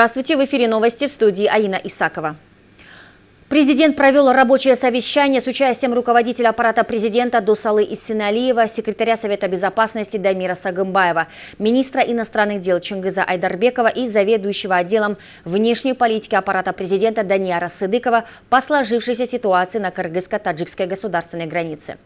Здравствуйте, в эфире новости в студии Аина Исакова. Президент провел рабочее совещание с участием руководителя аппарата президента Дусалы Иссиналиева, секретаря Совета безопасности Дамира Сагымбаева, министра иностранных дел Чингиза Айдарбекова и заведующего отделом внешней политики аппарата президента Даниара Сыдыкова по сложившейся ситуации на кыргызско-таджикской государственной границе.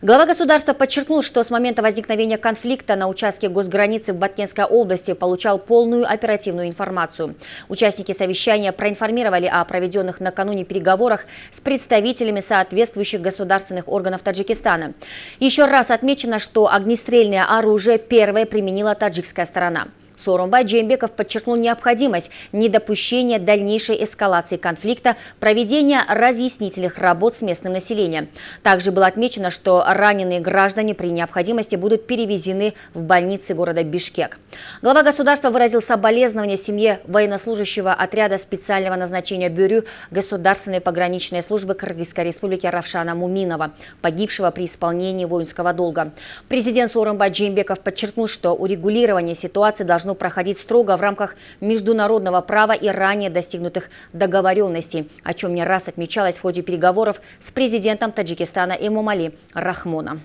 Глава государства подчеркнул, что с момента возникновения конфликта на участке госграницы в Баткенской области получал полную оперативную информацию. Участники совещания проинформировали о проведенных накануне переговорах переговорах с представителями соответствующих государственных органов Таджикистана. Еще раз отмечено, что огнестрельное оружие первое применила таджикская сторона. Сооронбай Джеймбеков подчеркнул необходимость недопущения дальнейшей эскалации конфликта, проведения разъяснительных работ с местным населением. Также было отмечено, что раненые граждане при необходимости будут перевезены в больницы города Бишкек. Глава государства выразил соболезнования семье военнослужащего отряда специального назначения Бюрю Государственной пограничной службы Кыргызской республики Равшана Муминова, погибшего при исполнении воинского долга. Президент Сооронбай Джеймбеков подчеркнул, что урегулирование ситуации должно должно проходить строго в рамках международного права и ранее достигнутых договоренностей, о чем не раз отмечалось в ходе переговоров с президентом Таджикистана Эмомали Рахмоном.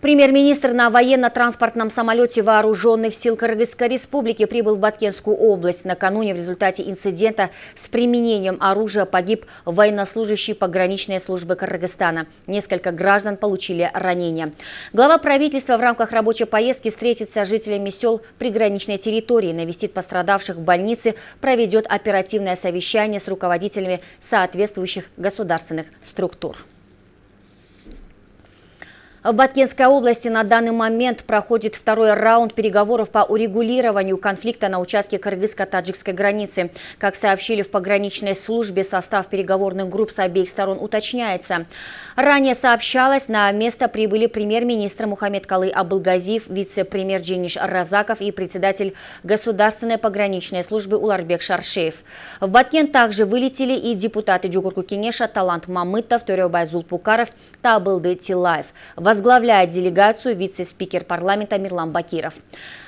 Премьер-министр на военно-транспортном самолете Вооруженных сил Кыргызской республики прибыл в Баткенскую область. Накануне в результате инцидента с применением оружия погиб военнослужащий пограничной службы Кыргызстана. Несколько граждан получили ранения. Глава правительства в рамках рабочей поездки встретится с жителями сел приграничной территории, навестит пострадавших в больнице, проведет оперативное совещание с руководителями соответствующих государственных структур. В Баткенской области на данный момент проходит второй раунд переговоров по урегулированию конфликта на участке кыргызско-таджикской границы. Как сообщили в пограничной службе, состав переговорных групп с обеих сторон уточняется. Ранее сообщалось, на место прибыли премьер-министр Мухаммед Калы Абылгазиев, вице-премьер Джениш Разаков и председатель Государственной пограничной службы Уларбек Шаршеев. В Баткен также вылетели и депутаты Джугурку Кенеша Талант Мамытов, Төребай Зулпукаров, Табылды Тилаев. Возглавляет делегацию вице-спикер парламента Мирлан Бакиров.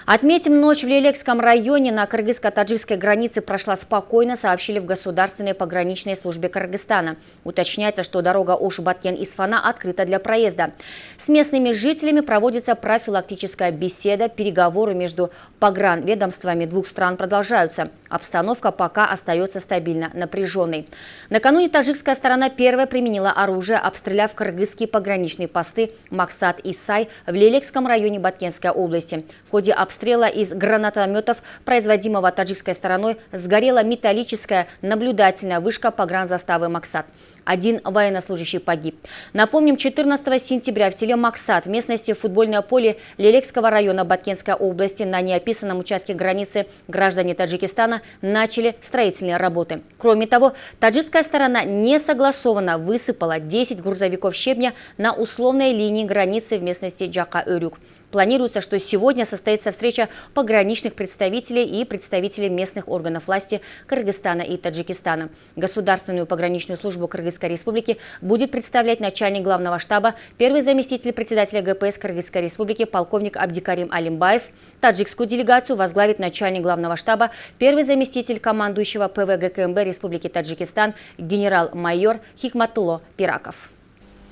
Отметим, ночь в Лелекском районе на кыргызско-таджикской границе прошла спокойно, сообщили в Государственной пограничной службе Кыргызстана. Уточняется, что дорога Ош-Баткен-Исфана открыта для проезда. С местными жителями проводится профилактическая беседа, переговоры между погранведомствами двух стран продолжаются. Обстановка пока остается стабильно напряженной. Накануне таджикская сторона первая применила оружие, обстреляв кыргызские пограничные посты Максат и Сай в Лелекском районе Баткенской области. В ходе обстрела из гранатометов, производимого таджикской стороной, сгорела металлическая наблюдательная вышка погранзаставы Максат. Один военнослужащий погиб. Напомним, 14 сентября в селе Максат в местности футбольное поле Лелекского района Баткенской области на неописанном участке границы граждане Таджикистана начали строительные работы. Кроме того, таджикская сторона не согласованно высыпала 10 грузовиков щебня на условной линии границы в местности Джака-Өрюк. Планируется, что сегодня состоится встреча пограничных представителей и представителей местных органов власти Кыргызстана и Таджикистана. Государственную пограничную службу Кыргызской республики будет представлять начальник главного штаба, первый заместитель председателя ГПС Кыргызской республики полковник Абдикарим Алимбаев. Таджикскую делегацию возглавит начальник главного штаба, первый заместитель командующего ПВГКМБ Республики Таджикистан генерал-майор Хикматуло Пираков.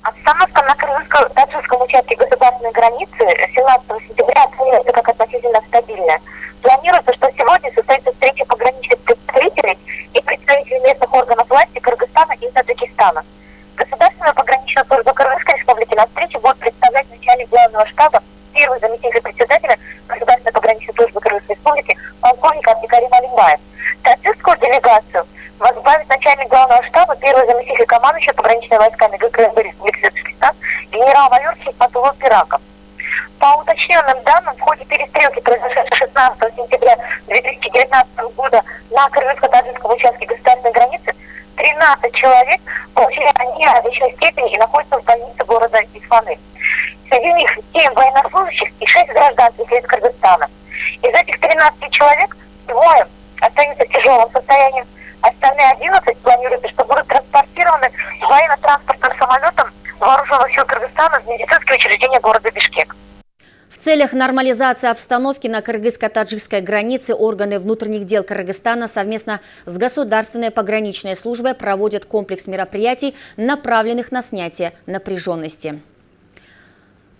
Обстановка на крымско-таджикском участке государственной границы 17 сентября оценивается как относительно стабильная. Планируется, что сегодня состоится встреча пограничных представителей и представителей местных органов власти Кыргызстана и Таджикистана. Государственная пограничная служба Кыргызской республики на встрече будет представлять начальник главного штаба, первый заместитель председателя Государственной пограничной службы Кыргызской республики, полковник Абдикарим Алимбаев. Таджикскую делегацию возглавит начальник главного штаба, первый заместитель командующего пограничными войсками ГКСБ Пираков. По уточненным данным, в ходе перестрелки, произошедшей 16 сентября 2019 года на кыргызско-таджикском участке государственной границы, 13 человек получили ранения различной и находятся в больнице города Исфаны. Среди них 7 военнослужащих и 6 гражданских лиц Кыргызстана. Из этих 13 человек двое остаются в тяжелом состоянии, Остальные 11 планируется, что будут транспортированы военно-транспортным самолетом Кыргызстана в медицинские учреждения города Бишкек. целях нормализации обстановки на кыргызско-таджикской границе органы внутренних дел Кыргызстана совместно с Государственной пограничной службой проводят комплекс мероприятий, направленных на снятие напряженности.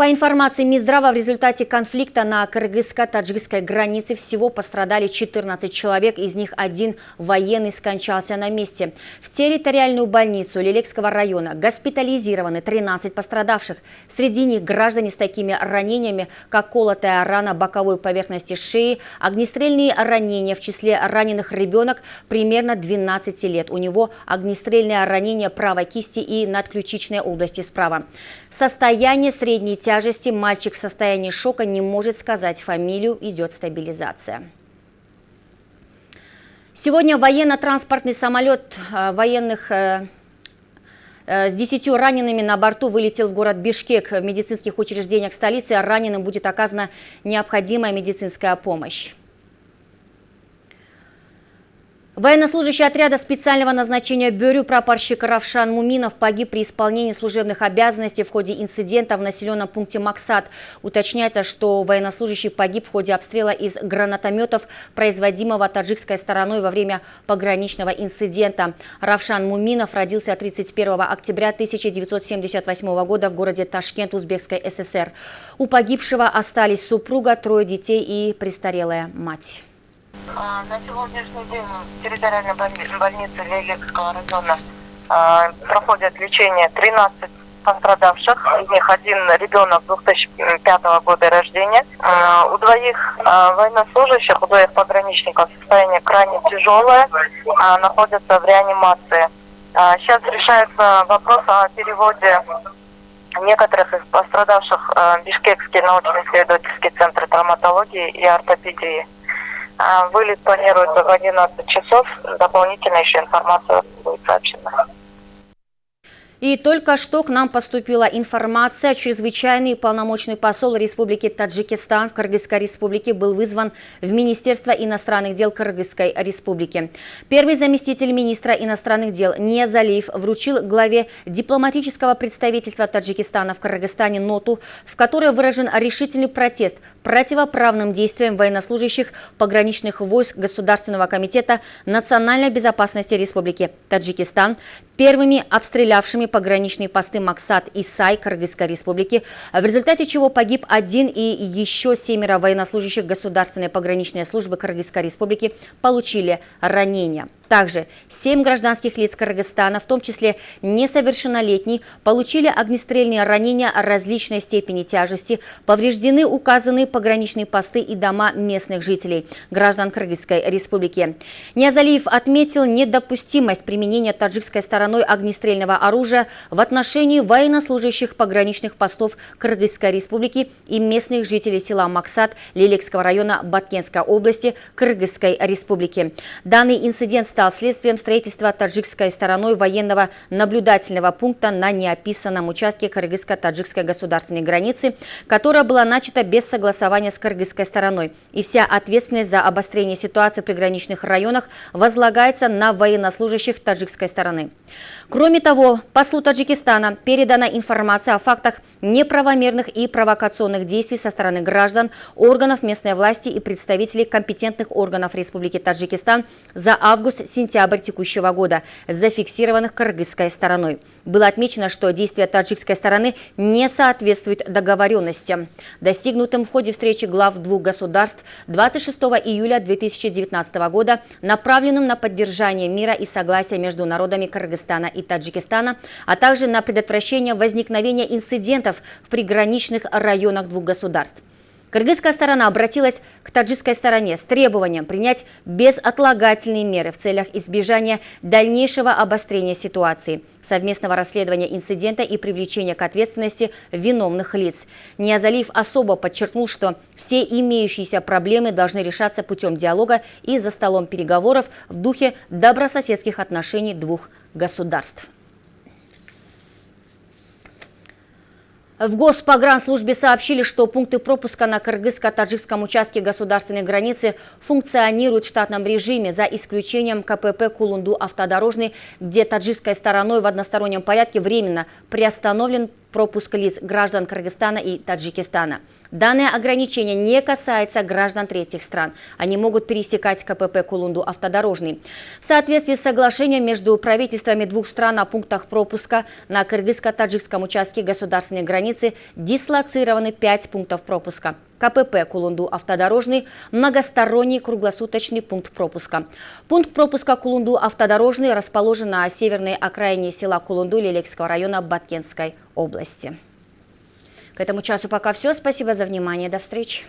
По информации Минздрава, в результате конфликта на кыргызско-таджикской границе всего пострадали 14 человек, из них один военный скончался на месте. В территориальную больницу Лилекского района госпитализированы 13 пострадавших. Среди них граждане с такими ранениями, как колотая рана боковой поверхности шеи, огнестрельные ранения, в числе раненых ребенок примерно 12 лет. У него огнестрельное ранение правой кисти и надключичной области справа. Состояние средней тяжести тяжести мальчик в состоянии шока не может сказать фамилию, идет стабилизация. Сегодня военно-транспортный самолет э, военных э, э, с десятью ранеными на борту вылетел в город Бишкек. В медицинских учреждениях столицы раненым будет оказана необходимая медицинская помощь. Военнослужащий отряда специального назначения Бюрю прапорщик Равшан Муминов погиб при исполнении служебных обязанностей в ходе инцидента в населенном пункте Максат. Уточняется, что военнослужащий погиб в ходе обстрела из гранатометов, производимого таджикской стороной во время пограничного инцидента. Равшан Муминов родился 31 октября 1978 года в городе Ташкент, Узбекской ССР. У погибшего остались супруга, трое детей и престарелая мать. А, на сегодняшний день в территориальной больнице Легерского района а, проходят лечение 13 пострадавших, из них один ребенок 2005 года рождения. А, у двоих военнослужащих, у двоих пограничников состояние крайне тяжелое, находятся в реанимации. Сейчас решается вопрос о переводе некоторых из пострадавших в Бишкекский научно-исследовательский центр травматологии и ортопедии. А, вылет планируется в 11 часов. Дополнительно еще информация будет сообщена. И только что к нам поступила информация. Чрезвычайный полномочный посол Республики Таджикистан в Кыргызской республике был вызван в Министерство иностранных дел Кыргызской республики. Первый заместитель министра иностранных дел Ниязалиев вручил главе дипломатического представительства Таджикистана в Кыргызстане ноту, в которой выражен решительный протест противоправным действиям военнослужащих пограничных войск Государственного комитета национальной безопасности Республики Таджикистан, первыми обстрелявшими пограничные посты Максат и Сай Кыргызской республики, в результате чего погиб один и еще семеро военнослужащих Государственной пограничной службы Кыргызской республики получили ранения. Также семь гражданских лиц Кыргызстана, в том числе несовершеннолетний, получили огнестрельные ранения различной степени тяжести, повреждены указанные пограничные посты и дома местных жителей, граждан Кыргызской республики. Ниазалиев отметил недопустимость применения таджикской стороной огнестрельного оружия в отношении военнослужащих пограничных постов Кыргызской республики и местных жителей села Максат Лилекского района Баткенской области Кыргызской республики. Данный инцидент стал следствием строительства таджикской стороной военного наблюдательного пункта на неописанном участке кыргызско-таджикской государственной границы, которая была начата без согласования с кыргызской стороной. И вся ответственность за обострение ситуации в приграничных районах возлагается на военнослужащих таджикской стороны. Кроме того, послу Таджикистана передана информация о фактах неправомерных и провокационных действий со стороны граждан, органов местной власти и представителей компетентных органов Республики Таджикистан за август-сентябрь текущего года, зафиксированных кыргызской стороной. Было отмечено, что действия таджикской стороны не соответствуют договоренностям, достигнутым в ходе встречи глав двух государств 26 июля 2019 года, направленным на поддержание мира и согласия между народами Кыргызстана и Таджикистана, а также на предотвращение возникновения инцидентов в приграничных районах двух государств. Кыргызская сторона обратилась к таджикской стороне с требованием принять безотлагательные меры в целях избежания дальнейшего обострения ситуации, совместного расследования инцидента и привлечения к ответственности виновных лиц. Ниазалиев особо подчеркнул, что все имеющиеся проблемы должны решаться путем диалога и за столом переговоров в духе добрососедских отношений двух государств. В Госпогранслужбе сообщили, что пункты пропуска на кыргызско-таджикском участке государственной границы функционируют в штатном режиме, за исключением КПП Кулунду-Автодорожный, где таджикской стороной в одностороннем порядке временно приостановлен пропуск лиц граждан Кыргызстана и Таджикистана. Данное ограничение не касается граждан третьих стран. Они могут пересекать КПП Кулунду автодорожный. В соответствии с соглашением между правительствами двух стран о пунктах пропуска на кыргызско-таджикском участке государственной границы дислоцированы пять пунктов пропуска. КПП Кулунду автодорожный, многосторонний круглосуточный пункт пропуска. Пункт пропуска Кулунду автодорожный расположен на северной окраине села Кулунду Лелекского района Баткенской области. Этому часу пока все. Спасибо за внимание. До встречи.